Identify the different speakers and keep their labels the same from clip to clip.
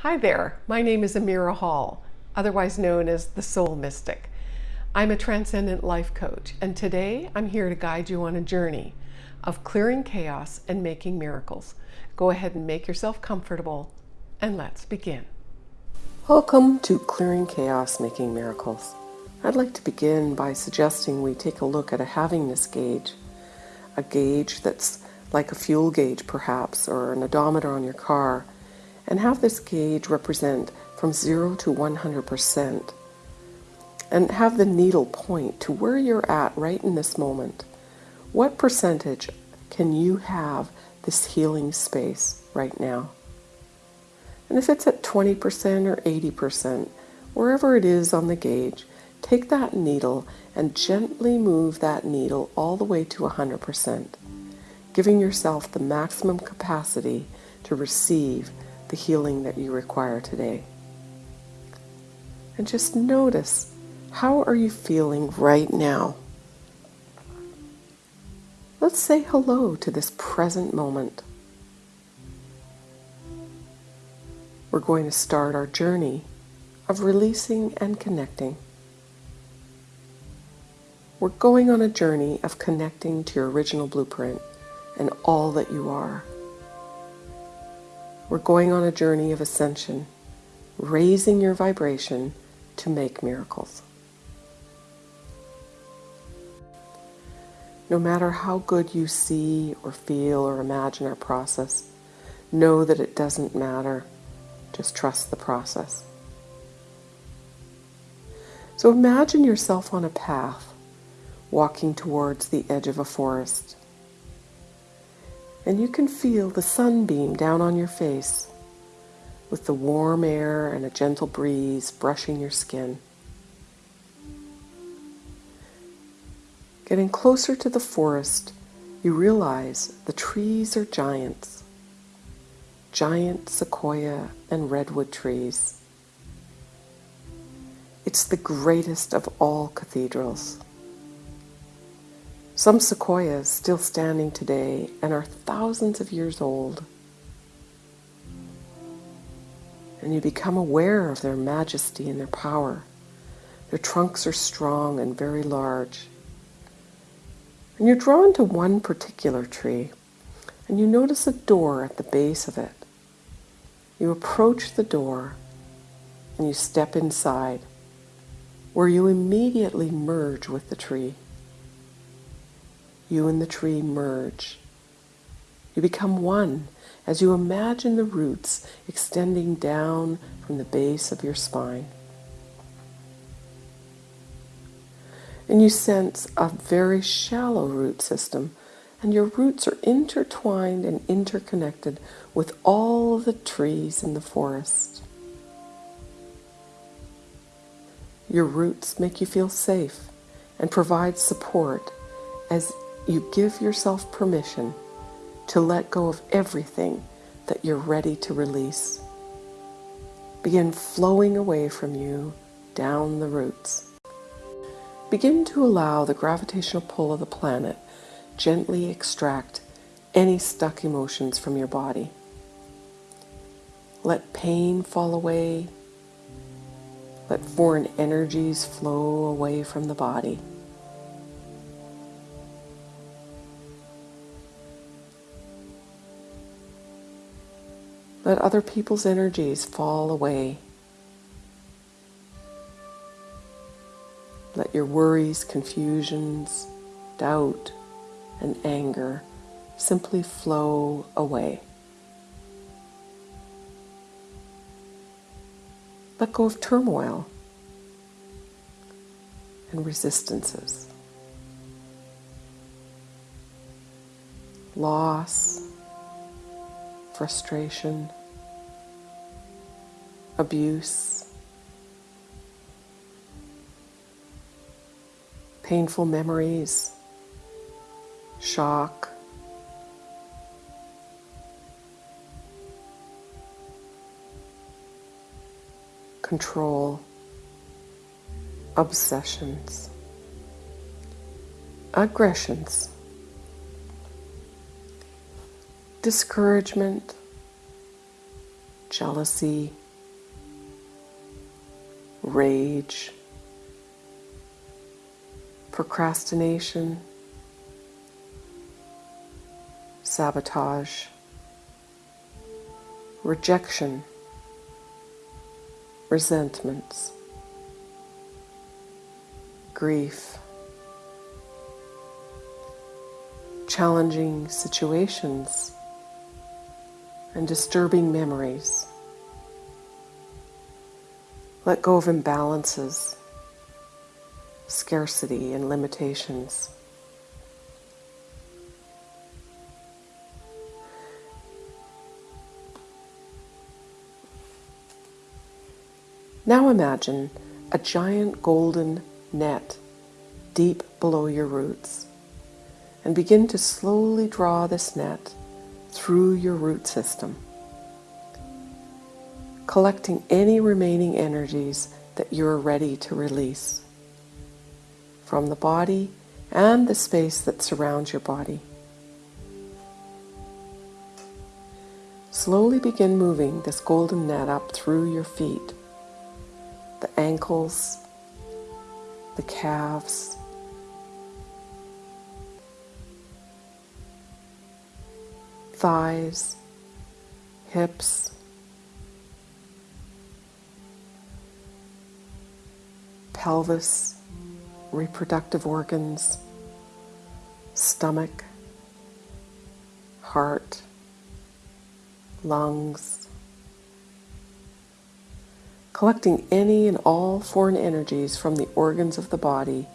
Speaker 1: Hi there, my name is Amira Hall, otherwise known as the Soul Mystic. I'm a transcendent life coach, and today I'm here to guide you on a journey of clearing chaos and making miracles. Go ahead and make yourself comfortable, and let's begin. Welcome to Clearing Chaos, Making Miracles. I'd like to begin by suggesting we take a look at a havingness gauge, a gauge that's like a fuel gauge perhaps, or an odometer on your car and have this gauge represent from 0 to 100% and have the needle point to where you're at right in this moment. What percentage can you have this healing space right now? And if it's at 20% or 80%, wherever it is on the gauge, take that needle and gently move that needle all the way to 100%, giving yourself the maximum capacity to receive the healing that you require today. And just notice how are you feeling right now? Let's say hello to this present moment. We're going to start our journey of releasing and connecting. We're going on a journey of connecting to your original blueprint and all that you are. We're going on a journey of ascension, raising your vibration to make miracles. No matter how good you see or feel or imagine our process, know that it doesn't matter. Just trust the process. So imagine yourself on a path, walking towards the edge of a forest and you can feel the sunbeam down on your face with the warm air and a gentle breeze brushing your skin. Getting closer to the forest, you realize the trees are giants, giant sequoia and redwood trees. It's the greatest of all cathedrals. Some sequoias still standing today and are thousands of years old. And you become aware of their majesty and their power. Their trunks are strong and very large. And you're drawn to one particular tree, and you notice a door at the base of it. You approach the door and you step inside, where you immediately merge with the tree you and the tree merge. You become one as you imagine the roots extending down from the base of your spine. And you sense a very shallow root system, and your roots are intertwined and interconnected with all the trees in the forest. Your roots make you feel safe and provide support as you give yourself permission to let go of everything that you're ready to release. Begin flowing away from you down the roots. Begin to allow the gravitational pull of the planet gently extract any stuck emotions from your body. Let pain fall away. Let foreign energies flow away from the body. Let other people's energies fall away. Let your worries, confusions, doubt, and anger simply flow away. Let go of turmoil and resistances, loss, frustration, abuse, painful memories, shock, control, obsessions, aggressions discouragement, jealousy, rage, procrastination, sabotage, rejection, resentments, grief, challenging situations, and disturbing memories. Let go of imbalances, scarcity, and limitations. Now imagine a giant golden net deep below your roots and begin to slowly draw this net through your root system collecting any remaining energies that you're ready to release from the body and the space that surrounds your body. Slowly begin moving this golden net up through your feet, the ankles, the calves, thighs, hips, pelvis, reproductive organs, stomach, heart, lungs, collecting any and all foreign energies from the organs of the body.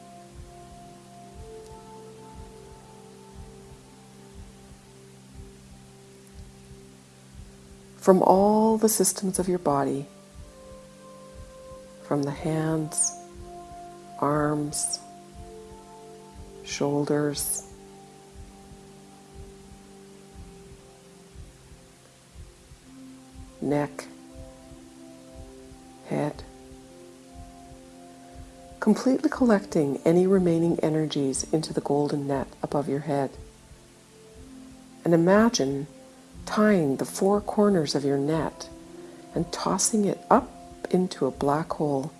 Speaker 1: From all the systems of your body, from the hands, arms, shoulders, neck, head. Completely collecting any remaining energies into the golden net above your head. And imagine tying the four corners of your net and tossing it up into a black hole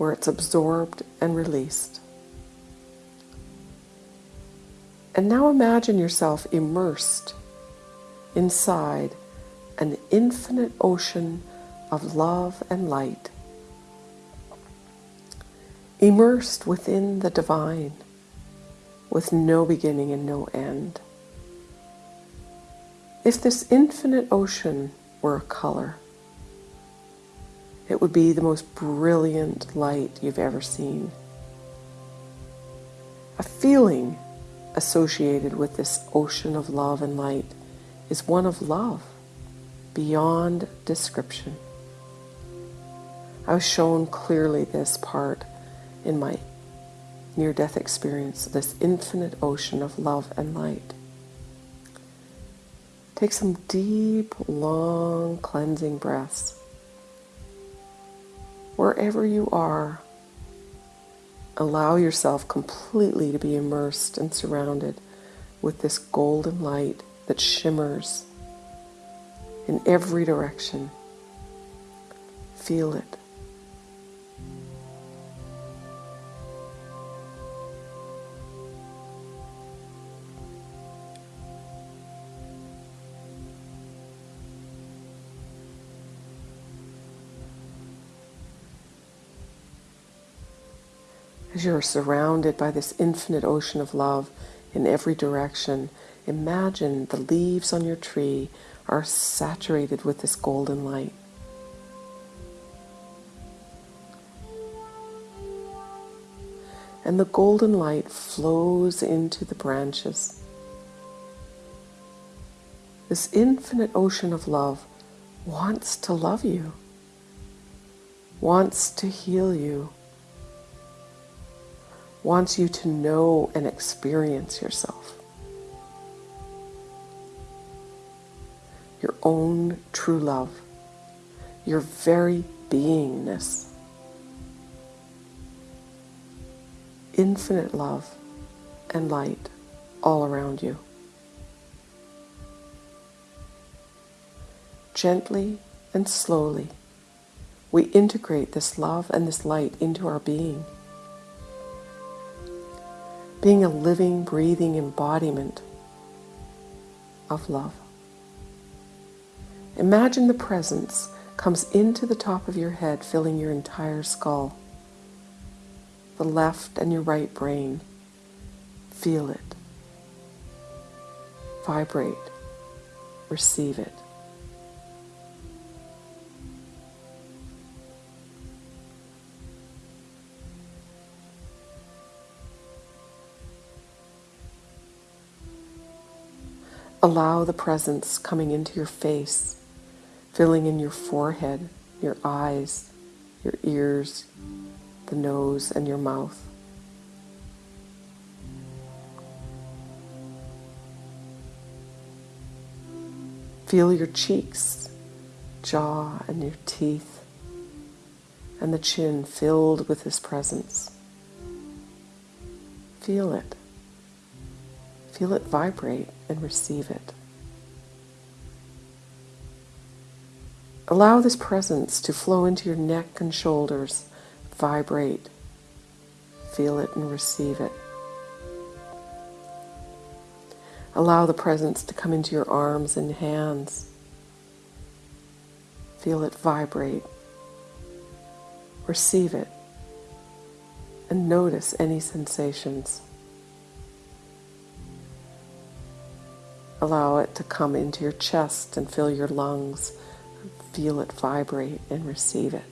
Speaker 1: where it's absorbed and released. And now imagine yourself immersed inside an infinite ocean of love and light, immersed within the divine with no beginning and no end. If this infinite ocean were a color, it would be the most brilliant light you've ever seen. A feeling associated with this ocean of love and light is one of love beyond description. I was shown clearly this part in my near death experience, this infinite ocean of love and light. Take some deep, long, cleansing breaths wherever you are, allow yourself completely to be immersed and surrounded with this golden light that shimmers in every direction. Feel it. As you're surrounded by this infinite ocean of love in every direction, imagine the leaves on your tree are saturated with this golden light. And the golden light flows into the branches. This infinite ocean of love wants to love you, wants to heal you wants you to know and experience yourself. Your own true love, your very beingness. Infinite love and light all around you. Gently and slowly we integrate this love and this light into our being. Being a living, breathing embodiment of love. Imagine the presence comes into the top of your head, filling your entire skull, the left and your right brain. Feel it. Vibrate. Receive it. Allow the presence coming into your face, filling in your forehead, your eyes, your ears, the nose, and your mouth. Feel your cheeks, jaw, and your teeth, and the chin filled with this presence. Feel it. Feel it vibrate and receive it. Allow this presence to flow into your neck and shoulders. Vibrate. Feel it and receive it. Allow the presence to come into your arms and hands. Feel it vibrate. Receive it. And notice any sensations. Allow it to come into your chest and fill your lungs. Feel it vibrate and receive it.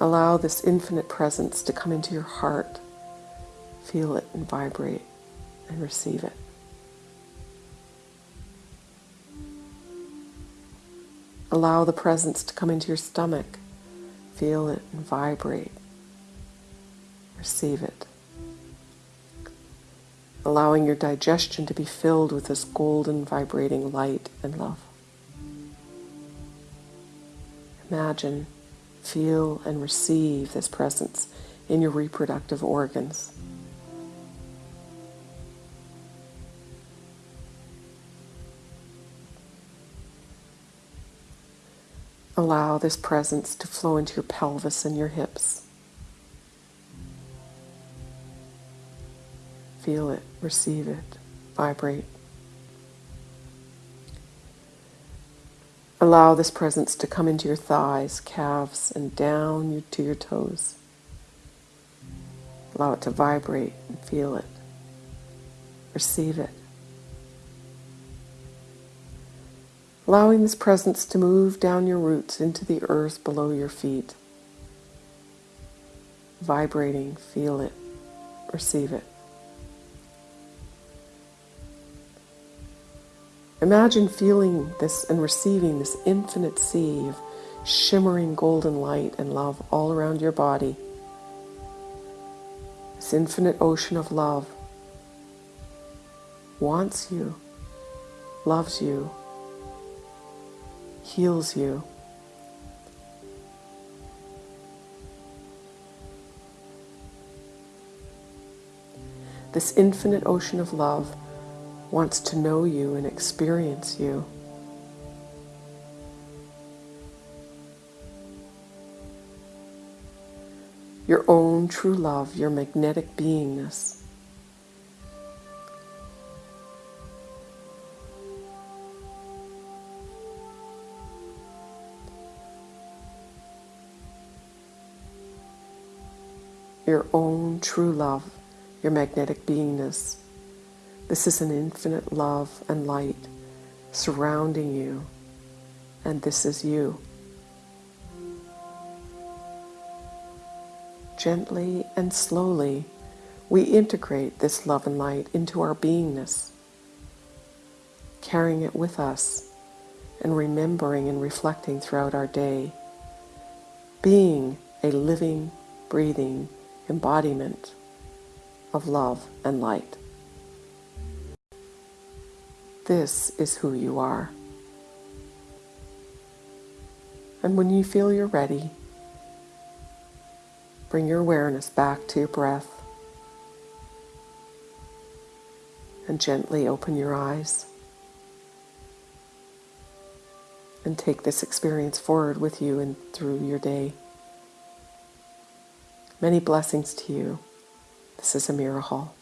Speaker 1: Allow this infinite presence to come into your heart. Feel it and vibrate and receive it. Allow the presence to come into your stomach. Feel it and vibrate. Receive it allowing your digestion to be filled with this golden vibrating light and love. Imagine, feel, and receive this presence in your reproductive organs. Allow this presence to flow into your pelvis and your hips. Feel it, receive it, vibrate. Allow this presence to come into your thighs, calves, and down to your toes. Allow it to vibrate and feel it. Receive it. Allowing this presence to move down your roots into the earth below your feet. Vibrating, feel it, receive it. Imagine feeling this and receiving this infinite sea of shimmering golden light and love all around your body. This infinite ocean of love wants you, loves you, heals you. This infinite ocean of love wants to know you and experience you. Your own true love, your magnetic beingness. Your own true love, your magnetic beingness. This is an infinite love and light surrounding you, and this is you. Gently and slowly, we integrate this love and light into our beingness, carrying it with us and remembering and reflecting throughout our day, being a living, breathing embodiment of love and light. This is who you are. And when you feel you're ready, bring your awareness back to your breath and gently open your eyes. and take this experience forward with you and through your day. Many blessings to you. This is Amira Hall.